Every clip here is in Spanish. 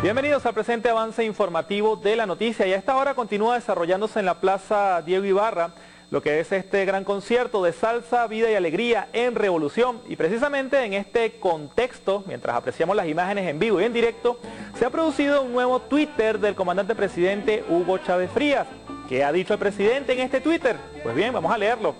Bienvenidos al presente avance informativo de la noticia y a esta hora continúa desarrollándose en la Plaza Diego Ibarra lo que es este gran concierto de salsa, vida y alegría en revolución. Y precisamente en este contexto, mientras apreciamos las imágenes en vivo y en directo, se ha producido un nuevo Twitter del comandante presidente Hugo Chávez Frías. ¿Qué ha dicho el presidente en este Twitter? Pues bien, vamos a leerlo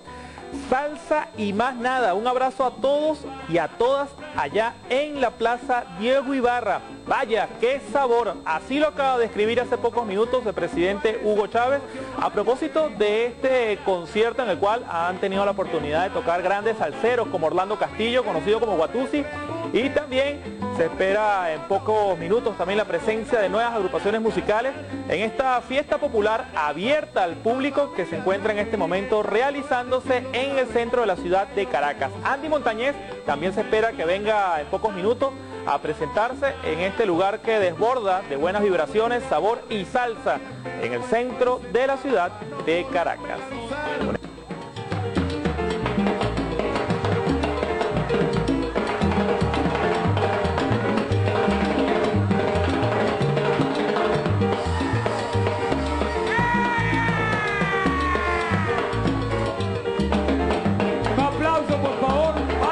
salsa y más nada. Un abrazo a todos y a todas allá en la Plaza Diego Ibarra. Vaya, qué sabor. Así lo acaba de escribir hace pocos minutos el presidente Hugo Chávez a propósito de este concierto en el cual han tenido la oportunidad de tocar grandes salseros como Orlando Castillo, conocido como Guatusi, y también se espera en pocos minutos también la presencia de nuevas agrupaciones musicales en esta fiesta popular abierta al público que se encuentra en este momento realizándose en el centro de la ciudad de Caracas. Andy Montañez también se espera que venga en pocos minutos a presentarse en este lugar que desborda de buenas vibraciones, sabor y salsa en el centro de la ciudad de Caracas.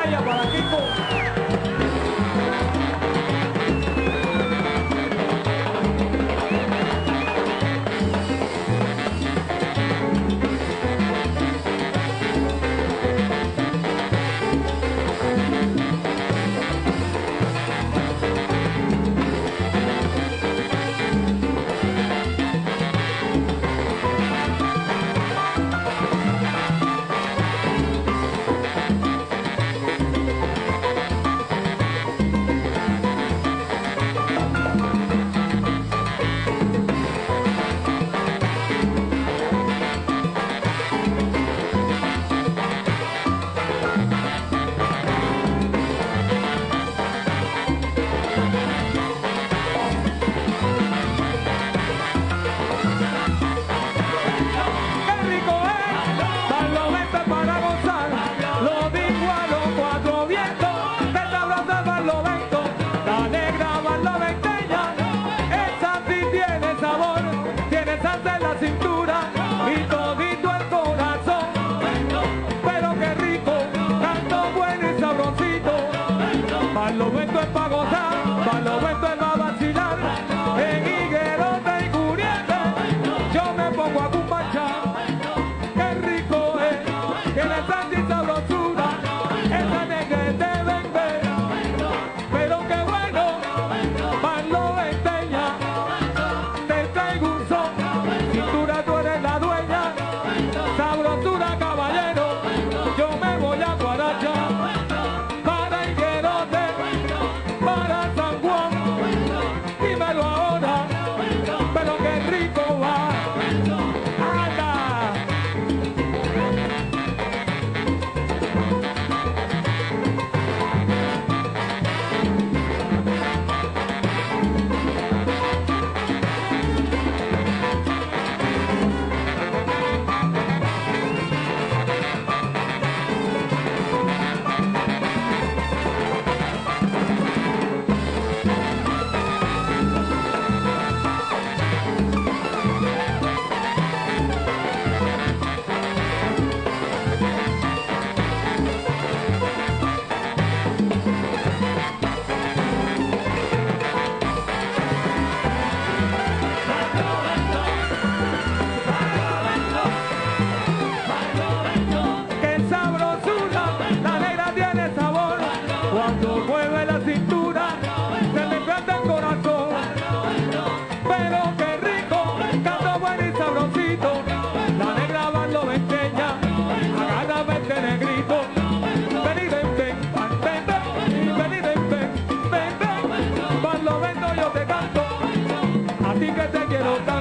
aí para bola. Quem for. de la cintura. Cuando mueve la cintura, se le planta el corazón. Pero qué rico, canto bueno y sabrosito. La negra bando me enseña, agárrame este negrito. Ven y ven, ven, ven, ven, ven y ven, ven, yo te canto, a ti que te quiero dar.